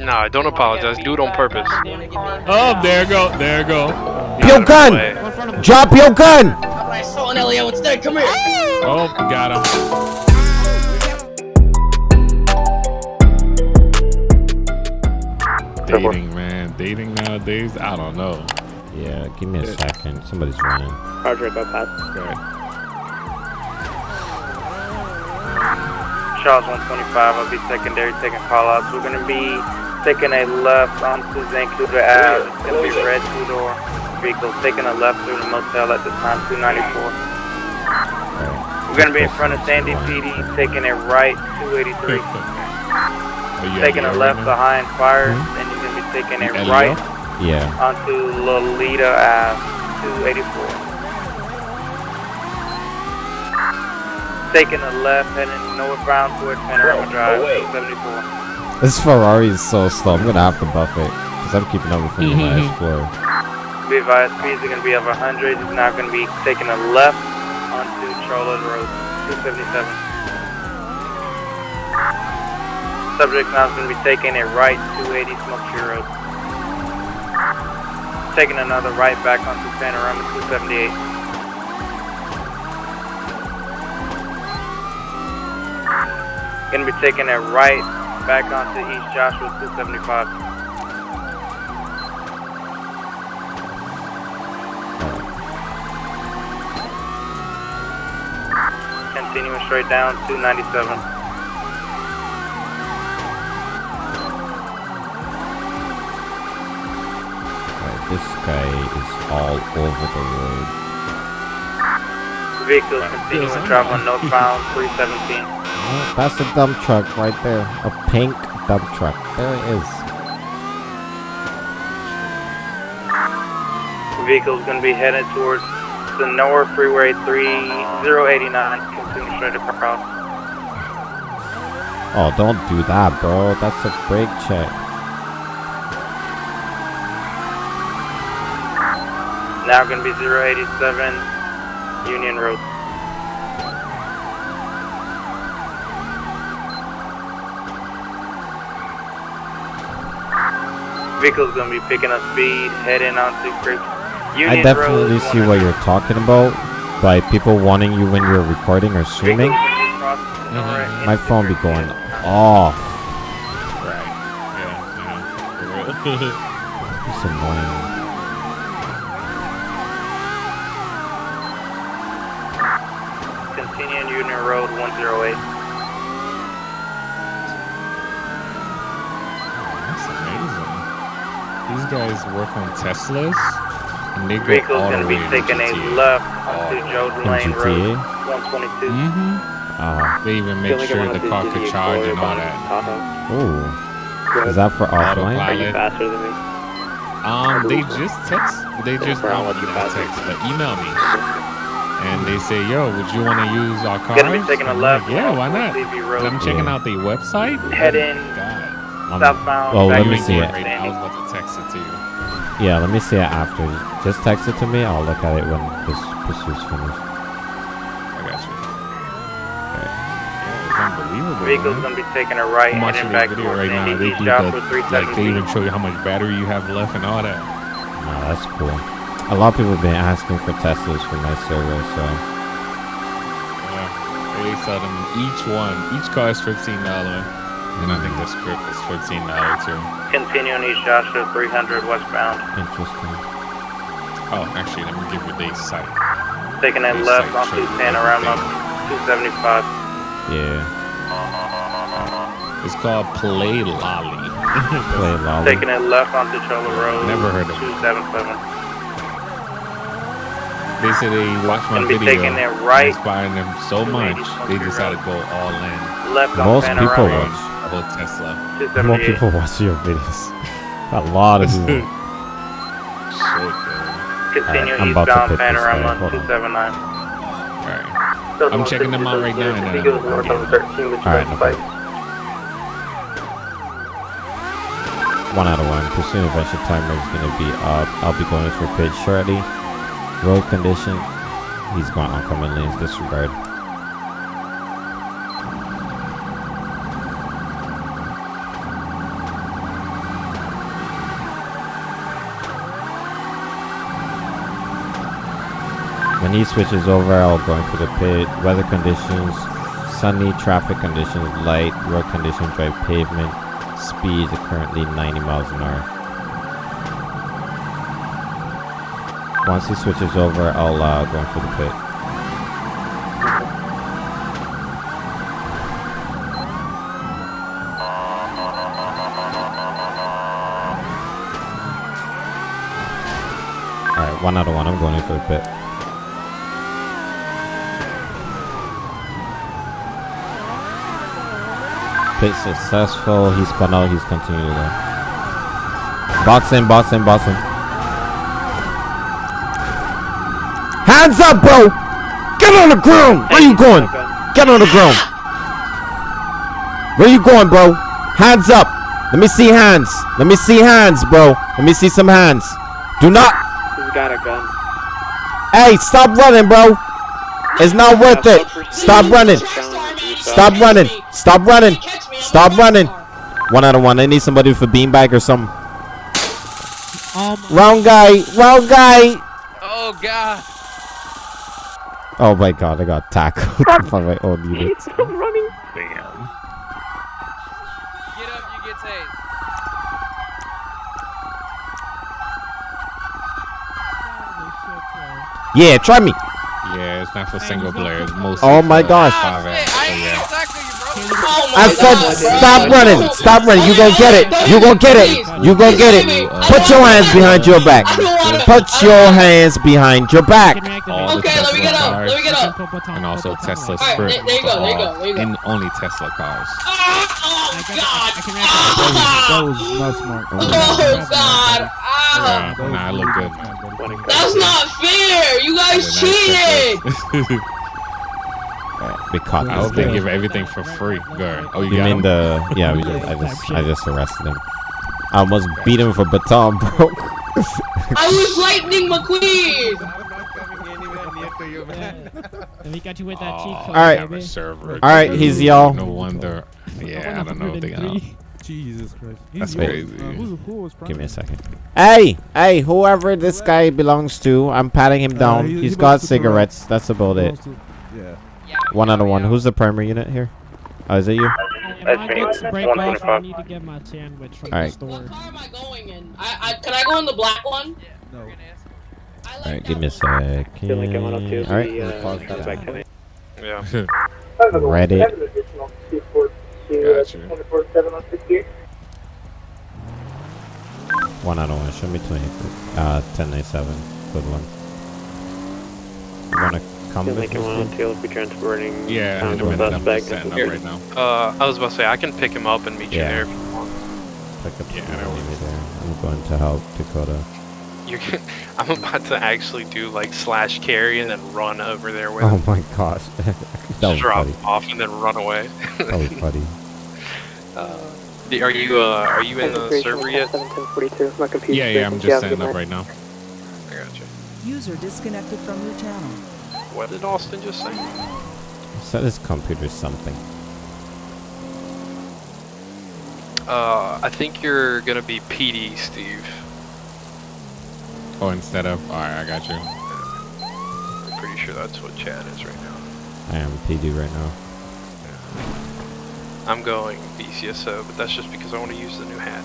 Nah, don't apologize. Do it on purpose. Oh, there go, there go. Your gun! Drop your gun! I saw an Elio instead. Come here. Oh, got him. Dating, man. Dating nowadays, I don't know. Yeah, give me a second. Somebody's running. Roger, go past. Okay. Charles 125, I'll be secondary taking call outs. We're gonna be taking a left onto Zancudo Ave. It's gonna be red two door vehicles taking a left through the motel at the time 294. We're gonna be in front of Sandy PD, taking a right 283. Oh, Taking a left right now? behind fires, and you're gonna be taking a right Yeah. onto Lolita Ave 284. Taking a left, heading northbound towards Panorama Drive 274. This Ferrari is so slow. I'm gonna have to buff it. Because I'm keeping up with him in my mm-hmm. Explorer. Be advised, speeds are going to be over 100. He's now going to be taking a left onto Charlotte Road, 277. Subject now is going to be taking a right, 280 Smoke Tree Road. Taking another right back onto Panorama, 278. Going to be taking a right back onto East Joshua, 275. Continuing straight down, 297. This guy is all over the road. Vehicles continuing traveling northbound 317. Oh, that's a dump truck right there. A pink dump truck. There it is. Vehicle's going to be headed towards the North Freeway 3089. Continue straight across. Oh, don't do that, bro. That's a brake check. Now going to be 087 Union Road. Vehicle's going to be picking up speed, heading onto Creek. Union I definitely Road, see what you're talking about. By people wanting you when you're recording or streaming. Mm-hmm. My phone be going off. Right. Yeah, yeah. For real. It's annoying. Continuing Union Road 108. That's amazing. These guys work on Teslas, and they go all going the to be way in taking a GTA. left onto Oh. Jordan In Lane Road 122. Mm-hmm. Uh, They even make sure the car could charge and all that. ooh. Is that for offline? Autopilot. faster than me? Um, they just text. They just Brown, not what you not text, but email me, and they say, "Yo, would you want to use our car?" Gonna be taking a I'm left. yeah, why not? CV And Road. I'm checking out the website. Heading God, Um, southbound. well, let me see it. right now. I was about to text it to you. Yeah, let me see it after. Just text it to me. I'll look at it when this pursuit's finished. I got you. Okay. Yeah, unbelievable. Vehicle's man. gonna be taking a right I'm watching heading this back video towards right now. Sandy. They East do Joshua that, like they 317. even show you how much battery you have left and all that. No, that's cool. A lot of people have been asking for Teslas for my server, so Yeah. They sell them each one. Each car is fifteen dollar, and I think the script is fourteen dollar too. Continuing East Joshua 300 westbound. interesting. Oh, actually, let me give you the site. Taking a left side show onto you Panorama 275. Yeah, It's called Play Lolly. play lolly. Taking a left onto Cholla Road. Never heard of it. 277. They say they watch my video. taking it right. Inspiring them so much, they decided to go all in. Left on Most people Panorama watch. A whole Tesla. More people watch your videos. A lot of people. Shit, man. Continue Alright, I'm about to eastbound pick this guy. Panorama Hold on. 279. Alright. I'm checking them out right now. And, He goes north on 13, which Alright, no spike. One out of one. Pursuit adventure timer is gonna be up. I'll be going for pitch shortly. Road condition. He's going oncoming lanes. Disregard. When he switches over, I'll go in for the pit. Weather conditions, sunny, traffic conditions, light, road conditions, dry pavement. Speed currently 90 miles an hour. Once he switches over, I'll uh, go in for the pit. Alright, one out of one. I'm going in for the pit. Pit successful. He spun out. He's continuing to go. Box in, box in, box in. Hands up, bro! Get on the ground! Where you going? Get on the ground. Where you going, bro? Hands up. Let me see hands. Let me see hands, bro. Let me see some hands. Do not. He's got a gun. Hey, stop running, bro. It's not worth it. Stop running. Stop running. Stop running. Stop running. One out of one. I need somebody for beanbag or something. Um, Wrong guy. Wrong guy. Oh god. Oh my god, I got tackled by my own unit. running. Damn. Get up, you get tased. Yeah, try me. Yeah, it's not for single players. It's mostly Oh my for gosh. Oh I said God, bro. stop running. Stop running. You gonna get it. You gonna get it. You gonna get it. Put your hands behind your back. I don't wanna- Put your hands behind your back. All Okay, let me get up. Let me get up. And also Tesla Alright, Sprint. there- there you go, there you go, there you go. And only Tesla cars. Ah, Oh God! That Ah! was not smart. Oh God! Ah! Nah, I look good. That's not fair! You guys cheated! We caught I this hope they give everything for free. Good. Oh, you, You got mean him? the? Yeah, we just, I just, I just arrested him. I almost beat him for baton, bro. I was Lightning McQueen! And we got you with that cheat Oh, code, All right. a server. All right, he's y'all. No wonder. Yeah, I don't know. They got. Jesus Christ. That's yours. crazy. Uh, who's, who was Give me a second. Hey, hey, whoever this guy belongs to, I'm patting him Uh, down. he- he He's belongs got to the right. cigarettes. That's about it. Belongs to- Yeah. One out of one. Who's the primary unit here? Oh, is it you? And That's my me. books break One off. I need to get my sandwich from Alright. the store. What car am I going in? I, I, can I go in the black one? No. Like Alright, give me a one. second. Alright, Yeah. ready. Got you. One out of one. Show me 20. Uh, 1097. Good one. You wanna come with me? will be transporting. Yeah, in a minute. I'm just setting up right now. Uh, I was about to say I can pick him up and meet you there if you want. Pick up Yeah, the that enemy works. there. I'm going to help Dakota. You can. I'm about to actually do like slash carry and then run over there with Oh him. my gosh. that was drop funny. him off and then run away. That was funny. Uh, are you uh, are you in the server yet? Yeah, yeah. I'm just setting up right now. I got you. User disconnected from your channel. What did Austin just say? Set his computer something. Uh, I think you're gonna be PD, Steve. Oh, instead of. All right, I got you. I'm pretty sure that's what Chad is right now. I am PD right now. I'm going BCSO, but that's just because I want to use the new hat.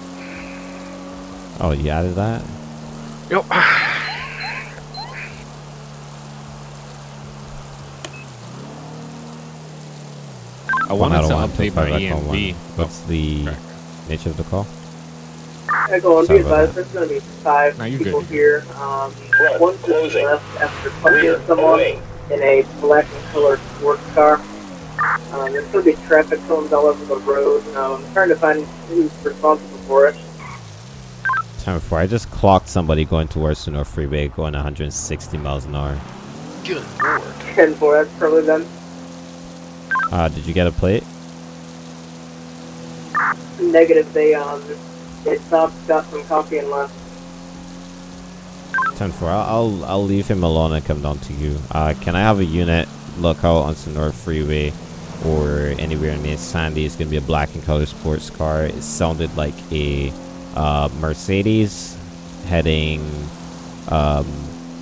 Oh, you added that? Yep. I One wanted to one, update two, my five, echo one. EMV. What's the okay. nature of the call? Echo on, Sorry be about advised, there's going to be five No, people good. here. Um, one just left after punching someone in a black and colored sports car. Um, there's going to be traffic cones all over the road. Um, I'm trying to find who's responsible for it. Time for I just clocked somebody going towards the North Freeway going 160 miles an hour. Good lord. 10 4, that's probably them. Uh, did you get a plate? Negative, they, um, they stopped, got some coffee and left. 10 4. I'll, I'll, leave him alone and come down to you. Uh, can I have a unit look out onto the North Freeway or anywhere near Sandy? It's going to be a black and color sports car. It sounded like a uh, Mercedes heading um,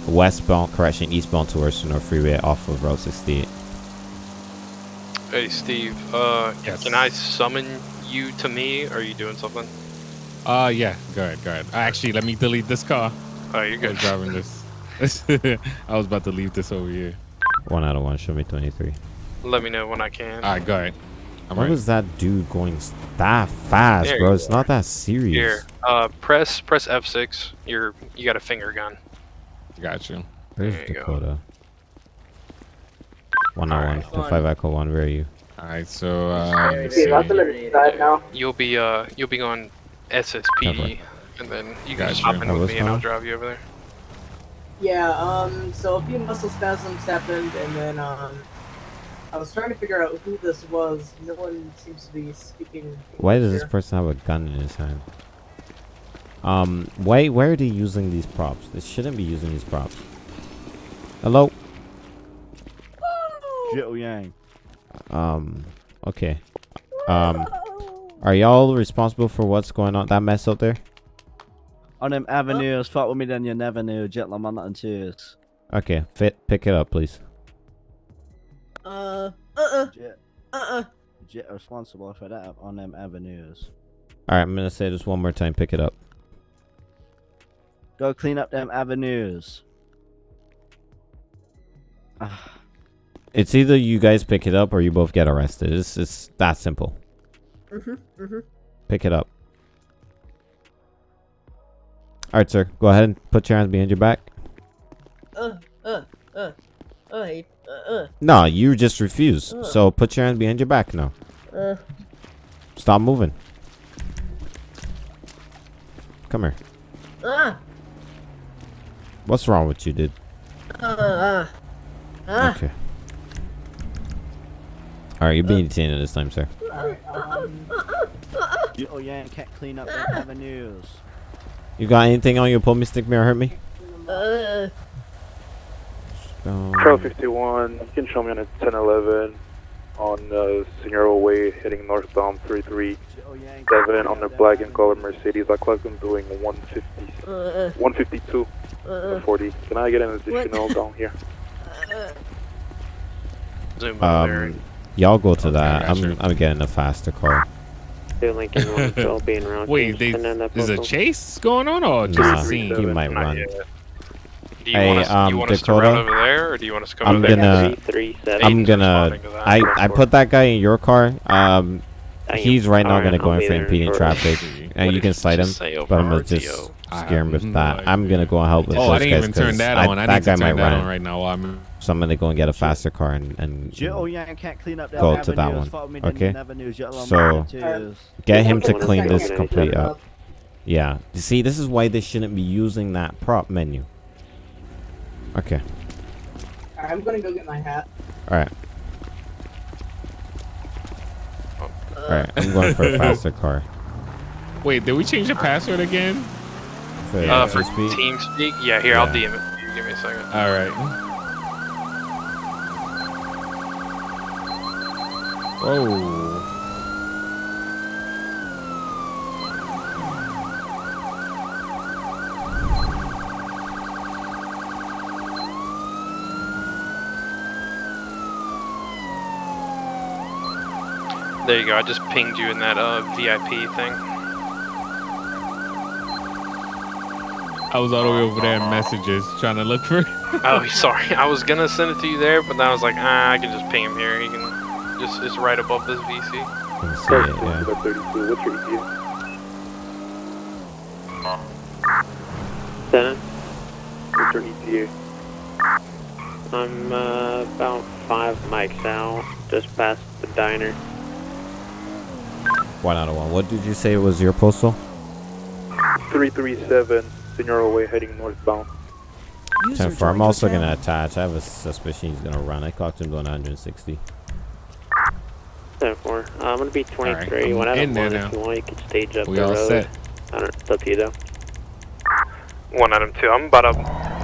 westbound, correction, eastbound towards the North Freeway off of Route 68. Hey, Steve. Uh, Yes. can I summon you to me? Are you doing something? Uh, yeah. Go ahead. Go ahead. Actually, let me delete this car. Oh, you're I good. was driving this. I was about to leave this over here. One out of one, show me 23. Let me know when I can. All right, go ahead. I'm Why ready. was that dude going that fast, There bro? you It's not that serious. Here, uh, press press F6. You're you got a finger gun. Got you. Where's There you go. Dakota? One out one. Alright. Five echo one. Where are you? All right, so uh, let's See, see. that's on the side now. You'll be uh you'll be on SSP, and then you guys Gotcha. just hop in Oh, with me and I'll drive you over there. Yeah, um, so a few muscle spasms happened, and then, um, I was trying to figure out who this was. No one seems to be speaking. Why does this person have a gun in his hand? Um, why why are they using these props? They shouldn't be using these props. Hello. Jill Yang. Um. Okay. Um. Are y'all responsible for what's going on? That mess out there? On them avenues, fuck with me then you never knew. Jet man and tears. Okay. Fit. Pick it up, please. Uh, uh-uh, Jet, uh-uh. Jet responsible for that on them avenues. All right. I'm gonna say this one more time. Pick it up. Go clean up them avenues. Ah, It's either you guys pick it up or you both get arrested. It's it's that simple. Mm-hmm, mm-hmm. Pick it up. All right, sir. Go ahead and put your hands behind your back. Uh, uh, uh, uh, uh, uh, No, you just refuse. Ugh. So put your hands behind your back now. uh, Stop moving. Come here. uh, What's wrong with you, dude? uh, uh, uh. Okay. All right, you're being detained this time, sir. Jill Yang can't clean up them avenues. You got anything on you? Pull me, stick me, or hurt me? Uh, Um, Trail 51, you can show me on a 1011 on uh, Senora Way heading northbound 337 Jill Yang on the black and avenues. color Mercedes. I clocked them doing 150, uh, 152 uh, 40. Can I get an additional down here? Zoom over there. um, y'all go to Okay, that. I'm gotcha. I'm getting a faster car. Lincoln one still being around. Wait, they, there's a chase going on or just Nah, a scene? he might run. Do you Hey, want us, um, you want us to Dakota? run over there, or do you want us to come I'm over there? gonna- I'm gonna. responding to that. I I put that guy in your car. Um, he's right now gonna go in for impeding traffic, and you can you cite him. just say over But I'm gonna just scare him with no that. I'm gonna go and help with Oh, those I didn't guys even turn 'cause that I- on. I that need guy might that run on right now while I'm. So I'm gonna go and get a faster car and and Jill oh, Yang can't clean up them Go avenues. to that one. Fuck with me then Okay. you never knew. Jet So- man and tears. get him to clean this complete up. Yeah. You see, this is why they shouldn't be using that prop menu. Okay. I'm gonna go get my hat. All right. Oh. All right. I'm going for a faster car. Wait, did we change the password again? For, Uh, uh, for speed. team speak? Yeah, here, I'll Yeah. DM it. to you. Give me a second. All right. Whoa. There you go. I just pinged you in that uh, VIP thing. I was all the way over there in messages trying to look for. Oh, sorry. I was gonna send it to you there, but then I was like, ah, I can just ping him here. He can just it's right above this VC. Can it, yeah. 32, what's your ETA? Dennis, What's your ETA? I'm uh, about five mics out, just past the diner. One out of one. What did you say was your postal? 337, Senora Way heading northbound. User Ten four. I'm also gonna attach. I have a suspicion he's gonna run. I clocked him doing 160. Ten four. Uh, I'm gonna be 23. I'm when I in don't want, if you want, you can stage up We the all road. set. I don't. It's up to you though. One item two. I'm about a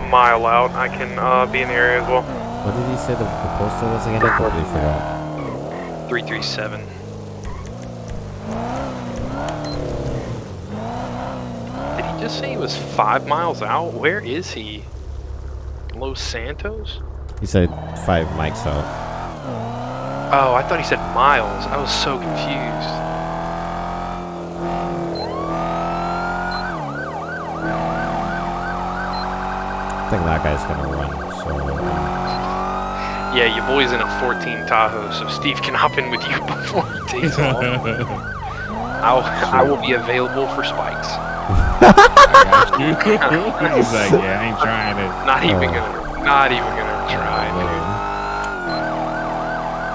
mile out. I can uh, be in the area as well. What did he say the, the postal was again? I totally forgot. Three three seven. Did he just say he was five miles out? Where is he? Los Santos? He said five mics out. Oh, I thought he said miles. I was so confused. I think that guy's gonna run. So uh, Yeah, your boy's in a 14 Tahoe, so Steve can hop in with you before he takes off. I'll, I will be available for spikes. He's like, yeah, I ain't trying it. Not even oh. gonna, not even gonna try, dude.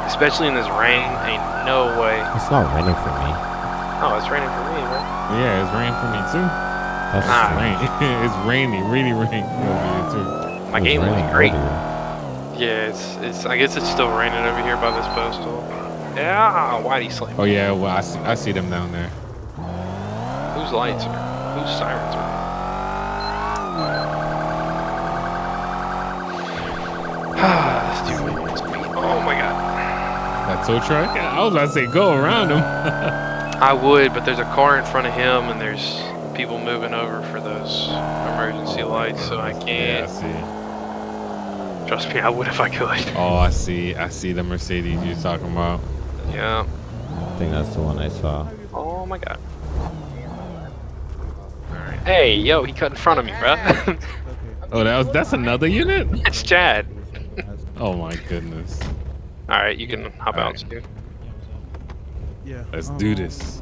Especially in this rain, ain't no way. it's not raining for me. Oh, it's raining for me, bro. Yeah, it's raining for me too. That's Nah. Rain. it's rainy, really rain over here too. My it's game will be raining great. Yeah, it's, it's. I guess it's still raining over here by this postal. Yeah, why'd he slam? Oh yeah, well I see, I see them down there. Whose lights are? Whose sirens are? Ah, this dude me. Oh my god. That tow truck? I was about to say go around him. I would, but there's a car in front of him, and there's people moving over for those emergency lights, so I can't. yeah, I see. Trust me, I would if I could. Oh, I see. I see the Mercedes you're talking about. Yeah. I think that's the one I saw. Oh my god. Alright. Hey, yo, he cut in front of me, bro. Oh, that was that's another unit. it's Chad. Oh my goodness. Alright, you can hop out, Steve. Yeah. Let's um, do this.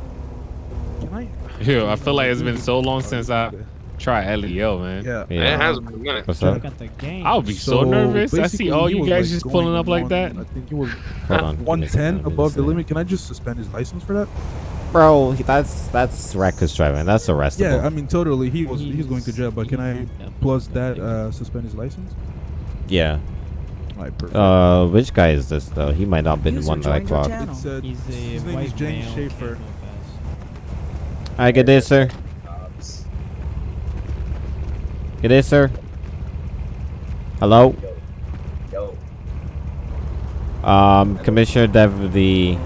Can I? Yo, I feel like it's been so long since I tried LEO, man. Yeah. Yeah. It has been a minute. What's up? at the game. I would be so, nervous. I see all you guys like, just pulling up like that. I think he was on. 110 above the limit. Can I just suspend his license for that? Bro, that's that's reckless driving. That's arrestable. Yeah, I mean totally. He was he's going to jail, but can I plus that uh, suspend his license? yeah. Alright, perfect. Uh, which guy is this though? He might not have been the User one that I joined clocked. it's, uh, He's a his name is James male Schaefer. Hi, good day, sir. Good day, sir. Hello. Yo. Um, Commissioner Dev the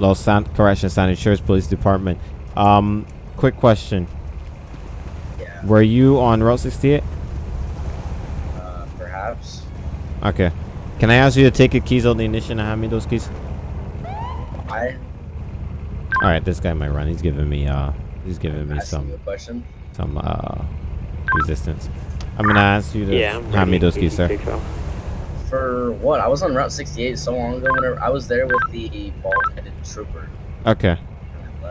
Los San Correction San Insurance Police Department. Um, quick question. Yeah. Were you on Route 68? Uh, perhaps. Okay. Can I ask you to take your keys out of the ignition and hand me those keys? I All right, this guy might run. He's giving me uh, he's giving me asking you some a question. some uh resistance. I'm gonna ask you to Yeah, hand me those keys, sir. For what? I was on Route 68 so long ago. Whenever I was there with the bald-headed trooper. Okay.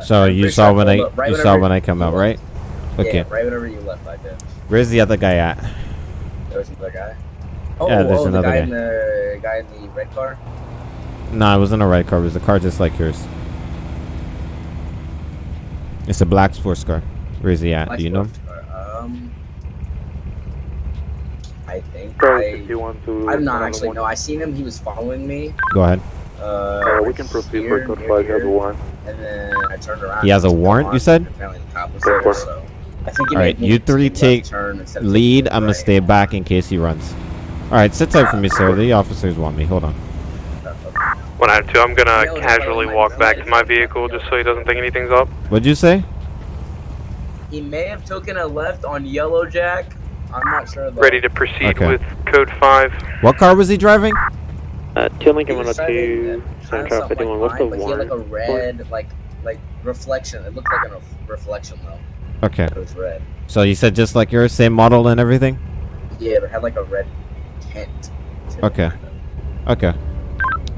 So I'm you saw sure when I up right you saw when I come out, left. right? Okay. Yeah, right whenever you left, I did. Where's the other guy at? There was another guy. Oh, Yeah, there's oh, the another guy guy. in the guy in the red car. No, it wasn't a red car. It was a car just like yours. It's a black sports car. Where is he at? Black Do you know? car. Um, I think Probably I. 51 to I'm not actually. No, I seen him. He was following me. Go ahead. Uh, Uh, we can proceed here, for code near 5 here, number 1. And then I turned around. He has a warrant, gone, you said? and Apparently the cop was there, for so. I think he All made right, me you three take turn instead of lead. taking a I'm gonna right. stay back in case he runs. All right, sit tight for me, sir. The officers want me. Hold on. One out of two. I'm gonna Yellow, casually yellow, walk yellow, back to my vehicle just so he doesn't think anything's up. What'd you say? He may have taken a left on Yellow Jack. I'm not sure though. Ready to proceed Okay. with code 5. What car was he driving? Uh, Teal He Lincoln was 102, driving, uh, Central something 51. like What's the mine, but he had like a red, like, like reflection. It looked like a reflection though. Okay. It was red. So you said just like yours, same model and everything. Yeah, but it had like a red tint. to Okay. kind. Okay.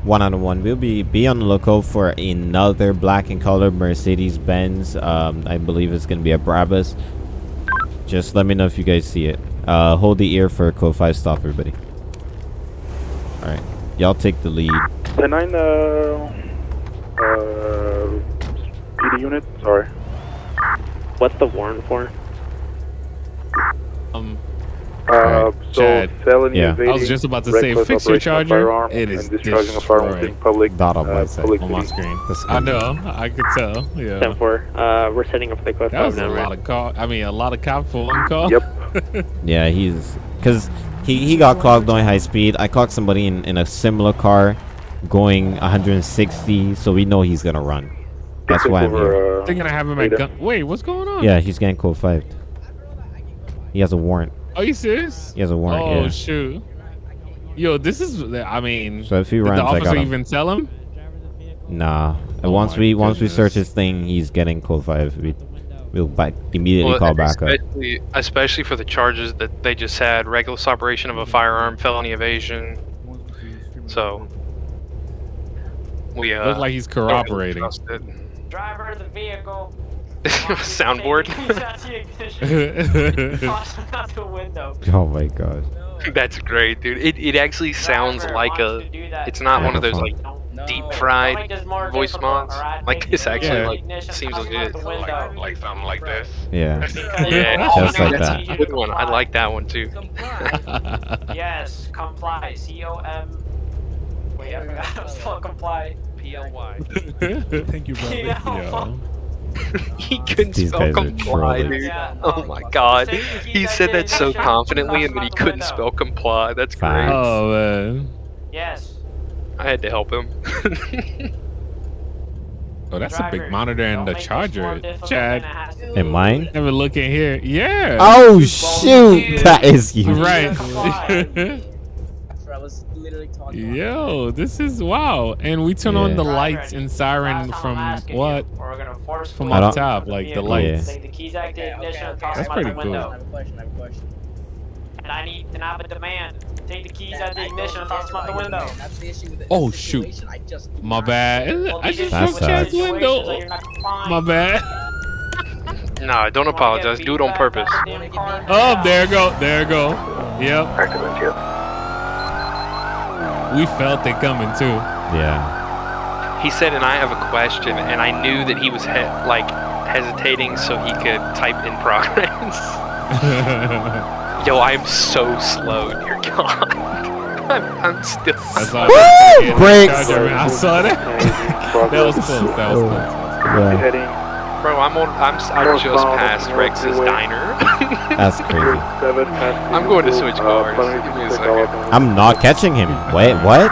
One out of one. We'll be be on the lookout for another black and colored Mercedes Benz. Um, I believe it's gonna be a Brabus. Just let me know if you guys see it. Uh, hold the ear for code five. Stop, everybody. All right, y'all take the lead. 10-9, uh, uh, PD unit, sorry. What's the warrant for? Um, Uh, Alright, so Chad. felony Yeah. I was evading, I was just about to say, fix your operation of charger. firearm, It is and discharging a firearm destroyed. in public, Dot on my uh, side. public on my city. screen. I know. I could tell. Yeah. 10 4. Uh, we're setting up for the code That 5 was a now, lot of call. I mean, a lot of cop for one call. Yep. Yeah, he's because he he got clocked going high speed. I clocked somebody in in a similar car, going 160. So we know he's gonna run. That's why I'm here. over, uh, They're gonna have him at gun. Wait, what's going on? Yeah, he's getting code five. He has a warrant. Are you serious? He has a warrant, Oh yeah. shoot. Yo, this is. I mean. So if he did runs, the I officer got even tell him? Nah. Oh once my we once we search his thing, he's getting code five. We we'll back immediately Well, call back up. especially, especially for the charges that they just had: reckless operation of a firearm, felony evasion. So we uh. Looks like he's don't corroborating. Driver of the vehicle. Soundboard. Toss him out the window. Oh my god. That's great, dude. It it actually sounds Driver like a. that. It's not one of those like No. deep fried voice mods. Like Take this actually Yeah. like seems toss him legit. out. Like something like this. Yeah. Yeah, Just like that's a good one. I like that one too. Yes, comply. C O M. Wait, I forgot how to spell comply. P L Y. Thank you, bro. Yo. He couldn't These spell comply, dude. Yeah, Oh, oh my god. He said that so confidently and then he couldn't window. spell comply. That's Fine. great. Oh man. Yes. I had to help him. Oh, that's a big monitor and the make this more charger. Chad, than it has to In mine? never look in here. Yeah. Oh shoot! That is you. Right. That's what I was literally talking about. Yo, this is wow. And we turn on the Driver, lights and siren last time I'm from what? you, We're gonna force From I up top, like the vehicle. lights. Take the keys out Okay, ignition okay, okay. That's them out the pretty cool. I window. have a question. I have a question. And I need and I have a demand. Take the keys out the ignition and toss them out the window. about your That's the issue with the Oh, shoot. I just My bad. Well, I just are That's broke sad. Chad's window. that you're not complying. My bad. Nah, don't apologize. Do it on purpose. Oh, there go. There go. Yep. We felt it coming too. Yeah. He said, and I have a question, and I knew that he was he- like hesitating so he could type in progress. Yo, I'm so slow, dear God. I'm, I'm still. That's all. Woo! Brakes. I saw that. that was close. That was close. Yeah. Bro, I'm on. I'm. s- I just passed Rex's diner. That's crazy. I'm going to switch cars. Give me a second. I'm not catching him. Wait, what?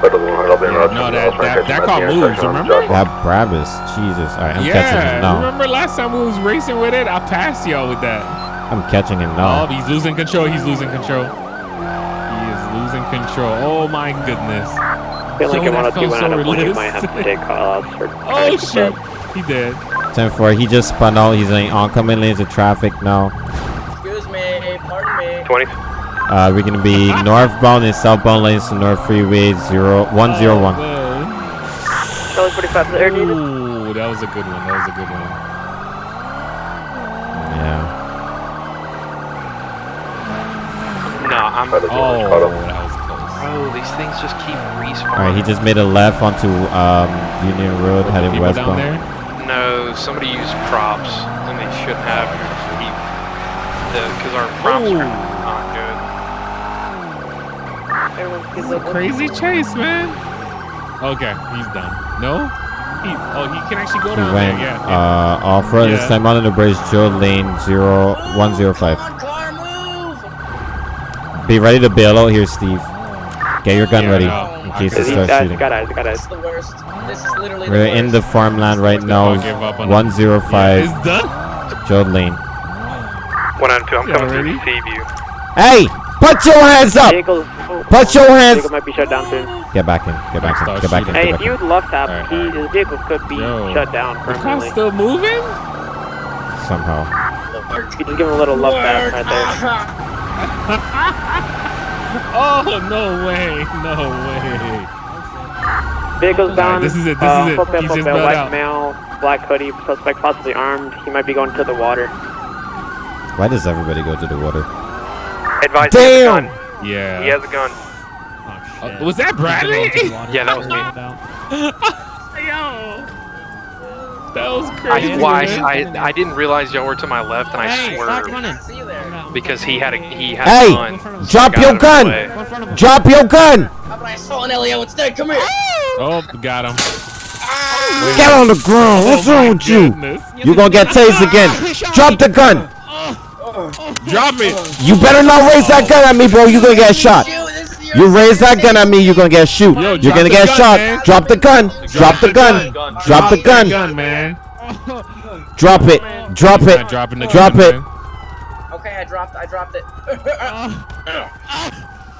No, that, that, that car moves, remember? That Brabus. Jesus. Alright, I'm catching him Yeah, now. remember last time we was racing with it? I passed y'all with that. I'm catching him Oh, now. he's losing control. He's losing control. He is losing control. Oh my goodness. I Feel like Yo, I that want to do felt so one you realistic. might have to take call outs. Oh shoot, he did. 10 4. He just spun out. He's in oncoming lanes of traffic now. Excuse me, pardon me. 20. Uh, we're gonna be northbound and southbound lanes to North Freeway zero one zero one. Charlie 45 there, Ooh, that was a good one. That was a good one. Yeah. No, I'm. Oh, that was close. Bro, these things just keep respawning. All right, he just made a left onto um, Union Road, Couple heading people down westbound. There. Somebody used props, and they shouldn't have. Because our props are not good. It's a crazy chase, man. Okay, he's done. No? He, oh, he can actually go He down went there. Yeah. yeah. uh, off road this time on the bridge, Joad Lane zero one zero five. Car move. Be ready to bail out here, Steve. Get your gun Yeah, ready no, in case can it starts shooting. got eyes, got eyes. The worst. This is literally We're the in the farmland right now. I'll give up on it. One zero Yeah, five, it's done. Joad Lane. One out two. I'm Yeah, coming to ready? receive you. Hey, put your hands up. Vehicle, Put your hands. vehicle might be shut down soon. Get back in. Get back in. Get back in. shooting. Hey, Get if you in. would love tap, Alright, he, alright. his vehicle could be Yo. shut down The car's still moving? Somehow. You just give him a little love tap right there. Oh, no way. No way. Vehicle's bound. this is it, this uh, is it. full pale, He's full just pale, bailed white out. male, black hoodie, suspect possibly armed. He might be going to the water. Why does everybody go to the water? Advise Damn! he has a gun. Yeah. He has a gun. Oh, Uh, was that Bradley? Yeah, that was me. Yo. That was I, crazy. why, man. I, I didn't realize y'all were to my left, and I Hey, stop swerved running. See you there. because he had a he had Hey, a gun. so drop your out of his gun. way. Go in front of him. Drop your gun. I saw an Elio instead? Come here. Oh, got him. Get on the ground. What's Oh, wrong with you? Oh goodness. You gonna get tased again. Drop the gun. Drop it. You better not raise that gun at me, bro. You gonna get shot. You, this is your You raise that gun at me, you gonna get shoot. Yo, You're gonna get gun, shot. man. Drop the gun. Drop the gun. Drop the gun. gun, man. Drop it. Drop it. dropping the Drop gun, it. Man. Drop Okay, I dropped. I dropped it.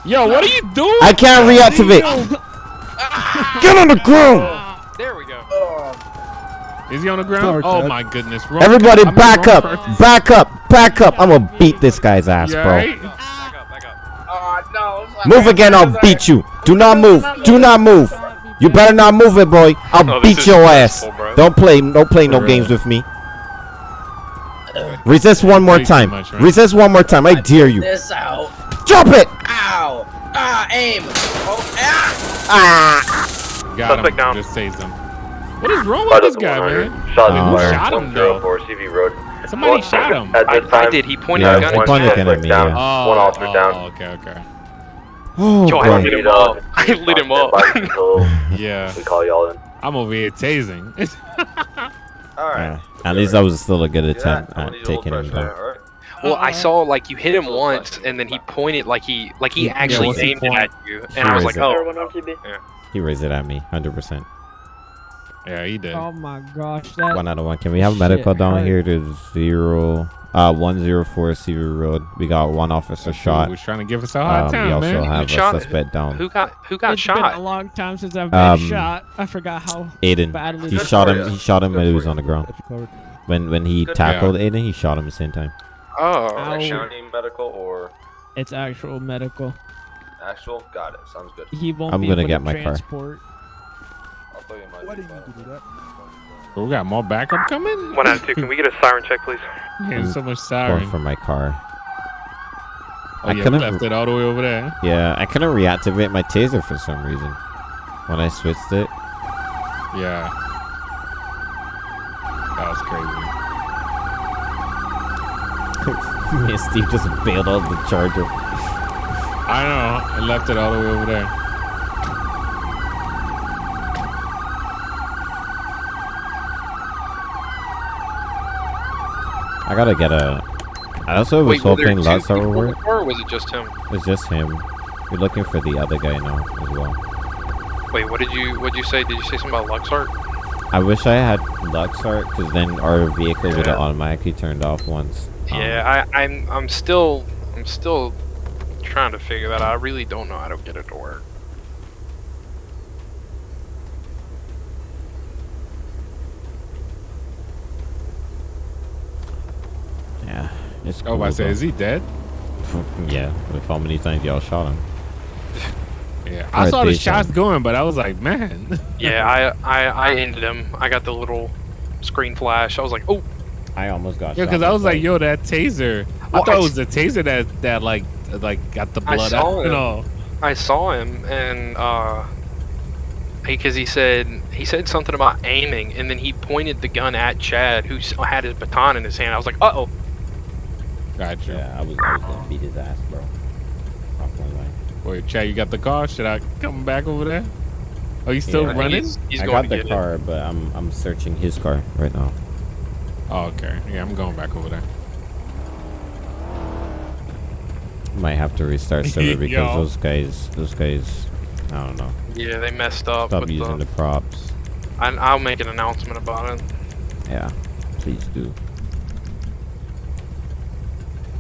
Yo, what are you doing? I can't reactivate. Get on the ground. There we go. Oh. Is he on the ground? Sorry, oh my goodness. Wrong- Everybody I'm back up. person. Back up. Back up. I'm gonna beat this guy's ass, You bro. alright? Oh no. Move again, I'll beat you. Do not move. Do not move. You better not move it, boy. I'll Oh, beat your ass. stressful. Don't play. Don't play no For games with me. Resist one more time. much, man. Resist one more time. I dare you. This out. Drop it. Ow. Ah, aim. Oh, ah. Ah. Got Suspect him. down. Just tased him. What is wrong with this guy, man? Shots Who fired. shot him though? Seaview Road. Somebody shot him. At I, this I time, did. He pointed Yeah, a gun he pointed me. a gun at me. down. Yeah. Oh, One officer oh, down. Okay, okay. Oh Yo, I lit him up. I lit him up. Yeah, we call y'all in. I'm over here tasing. Yeah. At least that was still a good attempt at taking him down. Well, I uh-huh. saw like you hit him once, and then he pointed like he like he actually what's he aimed it at you, and I was like, raised oh, He raised it at me, hundred percent. yeah, he did. Oh my gosh, that One out of one. Can we have Shit medical down hurt. here to zero, uh, one zero four Seaview Road? We got one officer shot. was trying to give us a hard Um, we also man. have a shot- suspect down. who got who got shot? it's been a long time since I've been Um, shot. I forgot how Aiden. badly. He this shot was. him. He shot him when he was on the ground. Got you covered. When when he Good. tackled Aiden, he shot him at the same time. Oh, Ow. County medical or It's actual medical. actual? Got it. Sounds good. He won't I'm be gonna able get to my car. transport. I'll throw you my Why did you do that? Oh, we got more backup coming. one out of two. Can we get a siren check, please? Getting so much Going siren. for my car. Oh I yeah, couldn't- left it all the way over there. Yeah, I couldn't reactivate my taser for some reason. When I switched it. Yeah. That was crazy. Me and Steve just bailed out the charger. I know. I left it all the way over there. I gotta get a. I also was Wait, hoping Lutz would work. or was it just him? It's just him. We're looking for the other guy now as well. Wait, what did you what did you say? Did you say something about Luxart? I wish I had Luxart because then our vehicle would have automatically turned off once. Um, Yeah, I, I'm I'm still I'm still trying to figure that out. I really don't know how to get it to work. Yeah. It's Oh, cool. I say, though. is he dead? yeah. With how many times y'all shot him? Yeah. Or I saw the shots him. going, but I was like, man. Yeah, I, I I ended him. I got the little screen flash. I was like, oh, I almost got Yeah, because I was like, myself. yo, that taser. Well, I thought I it was the taser that that like like got the blood saw out and him. all. I saw him and uh, because he said he said something about aiming, and then he pointed the gun at Chad, who had his baton in his hand. I was like, uh oh. Gotcha. Yeah, I was, I was gonna beat his ass, bro. Not gonna. Wait, Chad, you got the car? Should I come back over there? Are you still Yeah. running? He's, he's I going got to the get car, but I'm I'm searching his car right now. Oh, okay. Yeah, I'm going back over there. Might have to restart server because those guys, those guys, I don't know. Yeah, they messed up. Stop using the, the props. I, I'll make an announcement about it. Yeah, please do.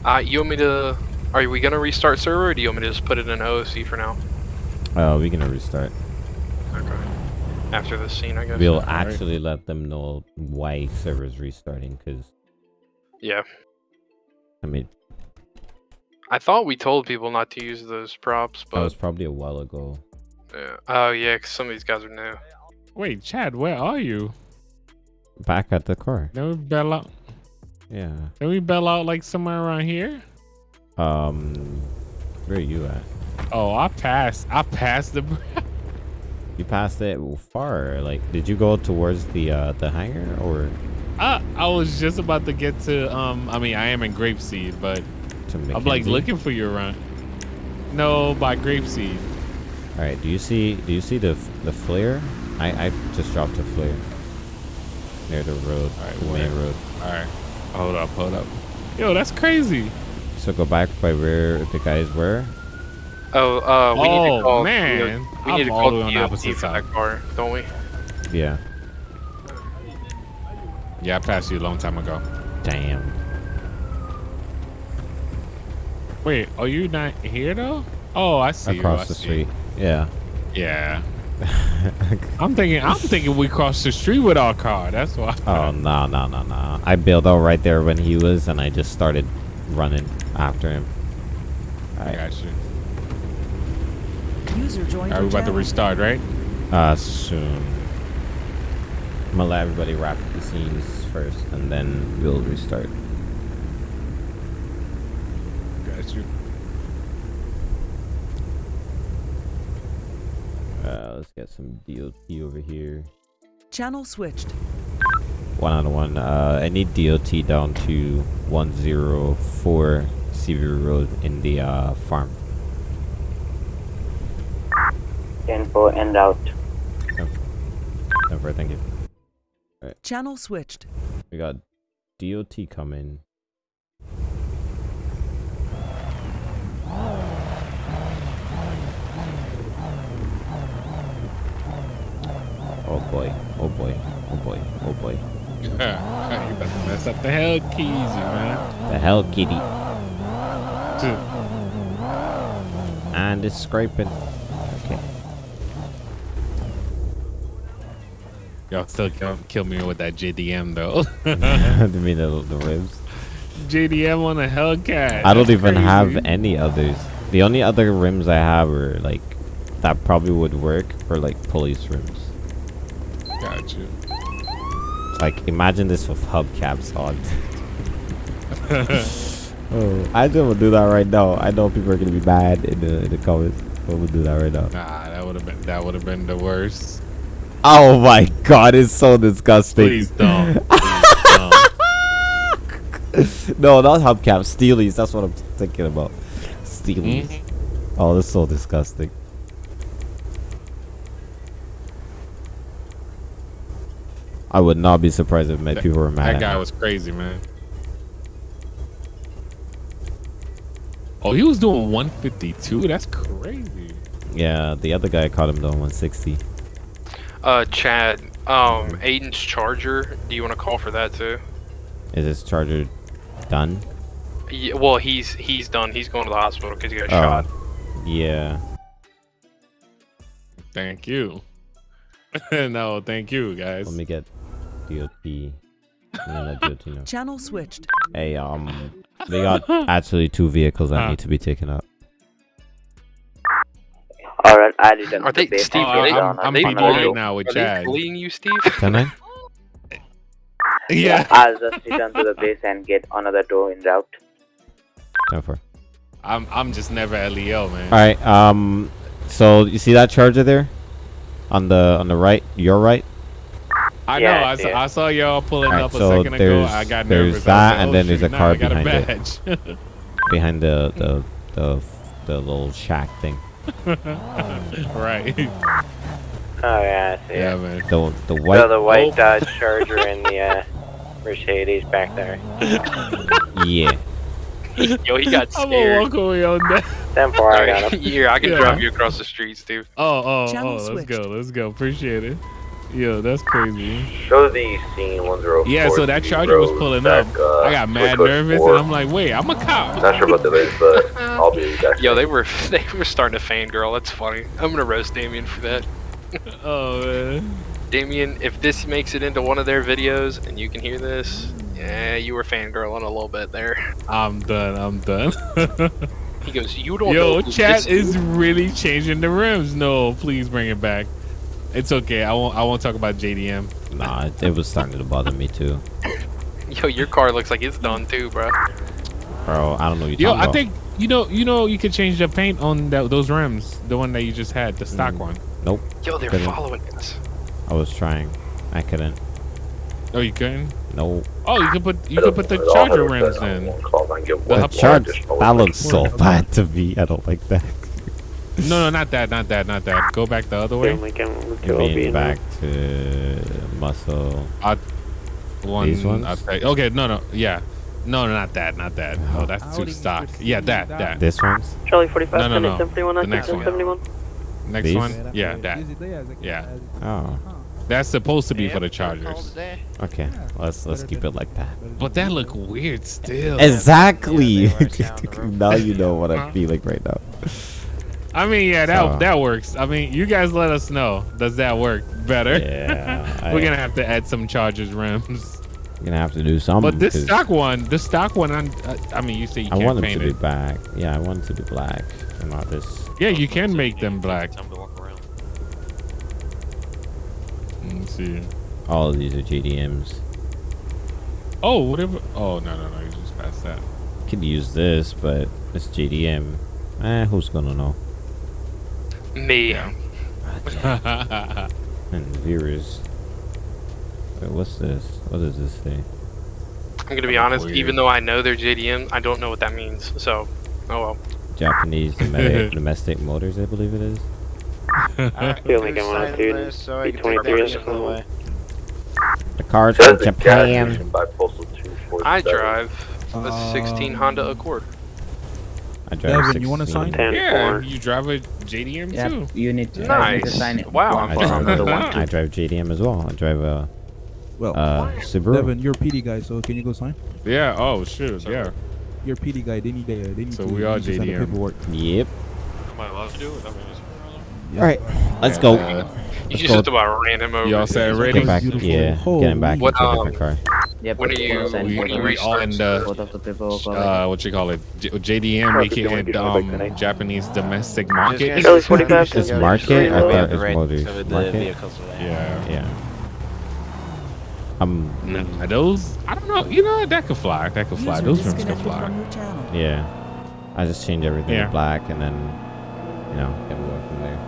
Uh, you want me to? Are we gonna restart server, or do you want me to just put it in OOC for now? Oh, we're gonna restart. Okay. After this scene, I guess. We'll Alright. actually let them know why server's restarting. Cause Yeah. I mean, I thought we told people not to use those props, but... that was probably a while ago. yeah. Oh yeah, 'cause some of these guys are new. Wait, Chad, where are you? Back at the car. Then we bail out. Yeah. Can we bail out like somewhere around here. Um, where are you at? Oh, I passed. I passed the. You passed it far. Like, did you go towards the uh the hangar or I I was just about to get to. Um, I mean, I am in Grapeseed, but to I'm like looking for you around. No, by Grapeseed. All right. Do you see? Do you see the the flare? I I just dropped a flare near the road, All right, the main road. All right, hold up, hold up. Yo, that's crazy. So go back by where the guys were. Oh, uh, we need Oh, to call. man. we need I'm to all call the way on the DOT opposite for side. that car, don't we? Yeah. Yeah, I passed you a long time ago. Damn. Wait, are you not here though? Oh, I see. you, Across I the see. street. Yeah. Yeah. I'm thinking. I'm thinking we crossed the street with our car. That's why. Oh no no no no! I bailed out right there when he was, and I just started running after him. I got you. User joined Are your we about to restart, right? Uh, soon. I'm gonna let everybody wrap up the scenes first, and then we'll restart. Got you. Uh, let's get some DOT over here. Channel switched. One on one. Uh, I need DOT down to 104 Seaview Road in the uh, farm. 10 4 out. route. Over, thank you. Alright, Channel switched. we got DOT coming. Oh boy, oh boy, oh boy, oh boy. you mess up the hell keys, man. The hell, kitty. And it's scraping. Okay. Y'all still kill, kill me with that JDM though. you mean the, the ribs? JDM on a Hellcat. I don't That's even have any others. The only other rims I have are like that probably would work are like police rims. Got you. Like imagine this with hubcaps on. oh, I just will do that right now. I know people are gonna be mad in the in the comments. But we'll do that right now. Nah, that would have been that would have been the worst. Oh my god, it's so disgusting. Please don't. no, not hubcaps, steelies. That's what I'm thinking about. Steelies. Mm-hmm. Oh, that's so disgusting. I would not be surprised if many That- people were mad. That at guy me. was crazy, man. Oh, he was doing 152. That's crazy. Yeah, the other guy caught him doing 160. Uh, Chad, um, Aiden's charger. Do you want to call for that too? Is this charger done? Yeah, well, he's he's done. He's going to the hospital because he got Oh, shot. Yeah. Thank you. no, thank you, guys. Let me get DOT. No, DOT, no. Channel switched. Hey, um, we got actually two vehicles that Huh. need to be taken out. Alright, I returned Are to the they. Steve? Oh, Are they, I'm- I'm they bullying- right now with are they Chad. bullying you, Steve? Can I? Yeah. I'll just return to the base and get another door en route. Time for. I'm I'm just never LEO, man. All right. Um. So you see that charger there, on the on the right, your right. I Yeah, know. I I saw. I saw y'all pulling Alright, up a so second ago. I got there's nervous. I was that, like, and oh, then there's a shoot, now car I got behind it. behind the the the the little shack thing. right. Oh yeah, I see Yeah, it. man. The the So white. the white Dodge Charger and the uh, Mercedes back there. Yeah. Yo, he got scared. I'm gonna scared. walk away on that. Ten four, I got him. Here, I can Yeah. drive you across the street, Steve. Oh, oh, Channel oh. Let's switched. go. Let's go. Appreciate it. Yo, that's crazy. Show the scene 104. Yeah, so that charger was pulling back, up. uh, I got mad nervous, four. and I'm like, wait, I'm a cop. Not sure about the race, but I'll be back. Yo, they were they were starting to fangirl. That's funny. I'm gonna roast Damien for that. Oh man. Damien, if this makes it into one of their videos and you can hear this, yeah, you were fangirling a little bit there. I'm done. I'm done. He goes, you don't Yo, know chat this is really changing the rims. No, please bring it back. It's okay. I won't. I won't talk about JDM. Nah, it, it was starting to bother me too, Yo, your car looks like it's done too, bro. bro. I don't know what you're Yo, I about. think you know. You know, you could change the paint on that, those rims. The one that you just had, the stock Mm. one. Nope. Yo, they're Couldn't. following us. I was trying. I couldn't. Oh, you couldn't. No. Oh, you could put you could put the charger rims in. The The charge. That looks so bad to me. I don't like that. No, no, not that, not that, not that. Go back the other way. we can You mean back to muscle. I, one, These ones? I'll tell you- okay, no, no, yeah, no, no, not that, not that. Oh, that's too stock. Yeah, that, that. This one's. Charlie 45, No, no, no. 71, The next one. 71. Next These? one. Yeah, that. Yeah. Oh. That's supposed to be for the Chargers. Okay, let's let's keep it like that. But that look weird still. Exactly. now you know what I'm feeling right now. I mean, yeah, that So- that works. I mean, you guys let us know. Does that work better? Yeah, We're I- gonna have to add some Chargers rims. You're gonna have to do something. But this stock one, the stock one, I'm, uh, I mean, you say you I can't want them to be black. Yeah, I want them to be black and not this. Yeah, you can make them black. Let me see. All of these are JDMs. Oh, whatever. Oh no, no, no. You just passed that. Could use this, but it's JDM. Eh, who's gonna know? Me. And viewers. Wait, what's this? What does this say? I'm gonna be honest. Weird. Even though I know they're JDM, I don't know what that means. So, oh well. Japanese domestic, domestic motors, I believe it is. Feeling going on two. B23 is on the way. The car's from Says the gas Japan. station by postal 247. I drive a 16 Honda Accord. I drive Devin, you wanna 16. sign? Yeah, you drive a JDM Yep, too. you need to, Nice. need to sign it. Wow, I'm for fine. another one. I drive JDM as well. I drive a Well, uh, Subaru. Devin, you're a PD guy, so can you go sign? Yeah. Oh shoot. Yeah. You're a PD guy. They need, uh, they need So to, we are need sign the JDM. paperwork. Yep. Am I allowed to do it? I mean, All right, let's go. Uh, You Let's just go. about ran him over. Y'all said It's ready? Get back, yeah, Holy. getting back What, into a different car. Yep, When are you- sign we, both when of we them. all in the Both of the paperwork uh, what you call it? J- JDM, aka um, Japanese domestic market. Kelly 45 This market, I thought it was motors. Market? Yeah. Yeah. Um, Nah, those I don't know. You know that could fly. That could fly. User Those rims could fly. from your channel. yeah. I just changed everything Yeah. to black and then, you know, get going from there.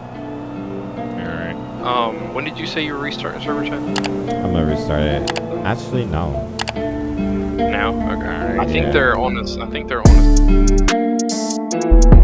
All right. Um, when did you say you were restarting server chat? I'm gonna restart it. Actually, no. No? Okay. I think Yeah. they're on us. I think they're on us.